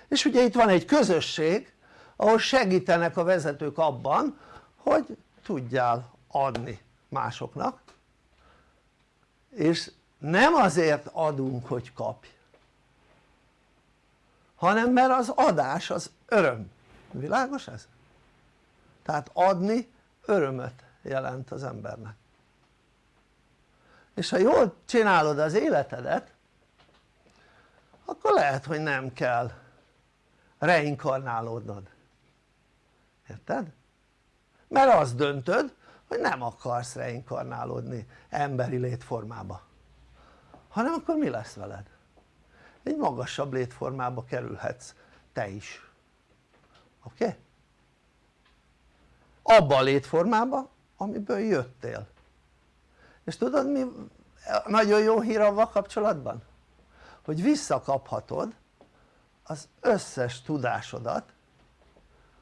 és ugye itt van egy közösség ahol segítenek a vezetők abban hogy tudjál adni másoknak. És nem azért adunk hogy kapj hanem mert az adás az öröm, világos ez? tehát adni örömöt jelent az embernek. És ha jól csinálod az életedet akkor lehet hogy nem kell reinkarnálódnod érted? mert azt döntöd hogy nem akarsz reinkarnálódni emberi létformába hanem akkor mi lesz veled? egy magasabb létformába kerülhetsz te is oké? Okay? abba a létformába amiből jöttél és tudod mi nagyon jó hír avval kapcsolatban? hogy visszakaphatod az összes tudásodat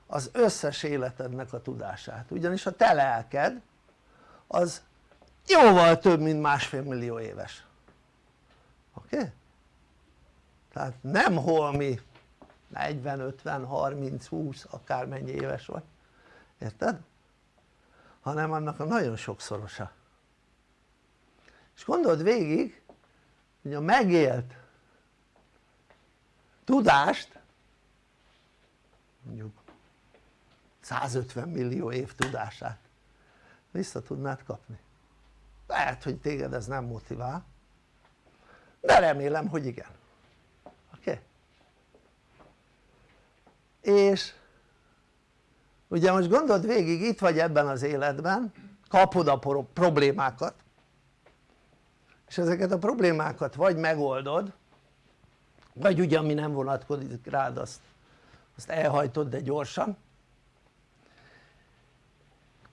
az összes életednek a tudását ugyanis a te lelked az jóval több mint másfél millió éves oké? Okay? tehát nem holmi 40, 50, 30, 20 akármennyi éves vagy érted? hanem annak a nagyon sokszorosa és gondold végig hogy a megélt tudást mondjuk 150 millió év tudását vissza tudnád kapni lehet hogy téged ez nem motivál de remélem hogy igen oké? Okay? és ugye most gondold végig itt vagy ebben az életben kapod a problémákat és ezeket a problémákat vagy megoldod vagy ugye ami nem vonatkozik rád azt, azt elhajtod de gyorsan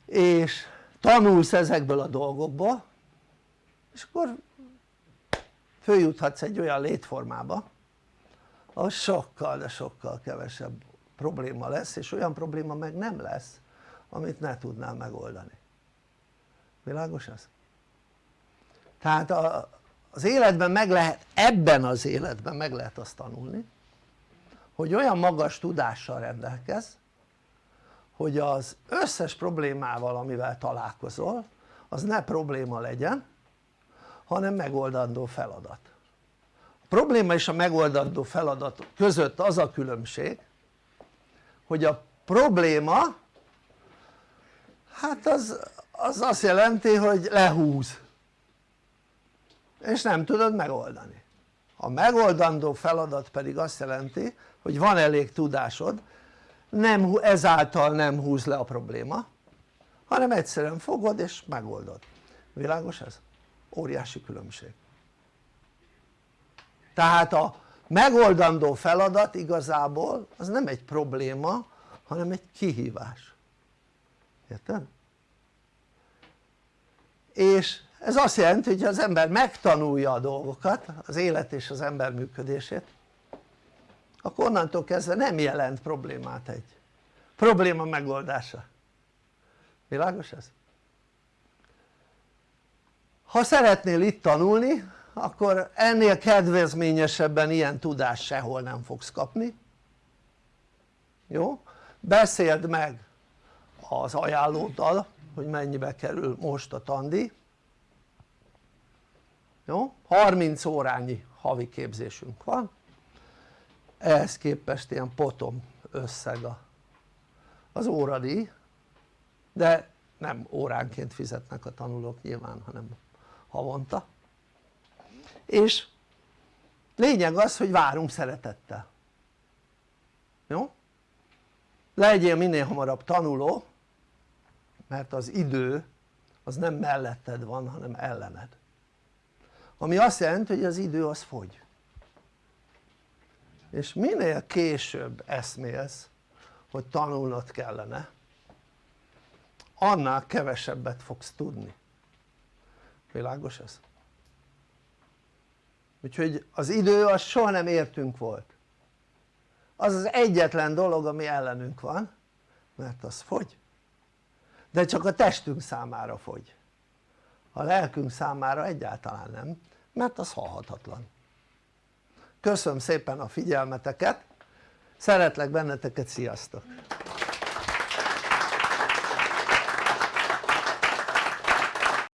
és tanulsz ezekből a dolgokból és akkor följuthatsz egy olyan létformába ahol sokkal de sokkal kevesebb probléma lesz és olyan probléma meg nem lesz amit ne tudnál megoldani világos ez? tehát a, az életben meg lehet, ebben az életben meg lehet azt tanulni hogy olyan magas tudással rendelkez hogy az összes problémával amivel találkozol az ne probléma legyen hanem megoldandó feladat. A probléma és a megoldandó feladat között az a különbség hogy a probléma hát az, az azt jelenti hogy lehúz. És nem tudod megoldani. A megoldandó feladat pedig azt jelenti hogy van elég tudásod nem, ezáltal nem húz le a probléma hanem egyszerűen fogod és megoldod világos ez? óriási különbség tehát a megoldandó feladat igazából az nem egy probléma hanem egy kihívás érted? és ez azt jelenti hogy az ember megtanulja a dolgokat az élet és az ember működését akkor onnantól kezdve nem jelent problémát egy probléma megoldása világos ez? ha szeretnél itt tanulni akkor ennél kedvezményesebben ilyen tudást sehol nem fogsz kapni jó? beszéld meg az ajánlóddal hogy mennyibe kerül most a tandi jó? 30 órányi havi képzésünk van ehhez képest ilyen potom összeg az óradíj de nem óránként fizetnek a tanulók nyilván hanem havonta. És lényeg az hogy várunk szeretettel. Jó? legyél minél hamarabb tanuló mert az idő az nem melletted van hanem ellened. Ami azt jelenti hogy az idő az fogy és minél később eszmélsz hogy tanulnod kellene annál kevesebbet fogsz tudni. Világos ez? úgyhogy az idő az soha nem értünk volt. Az az egyetlen dolog ami ellenünk van mert az fogy. De csak a testünk számára fogy. A lelkünk számára egyáltalán nem mert az halhatatlan köszönöm szépen a figyelmeteket. Szeretlek benneteket sziasztok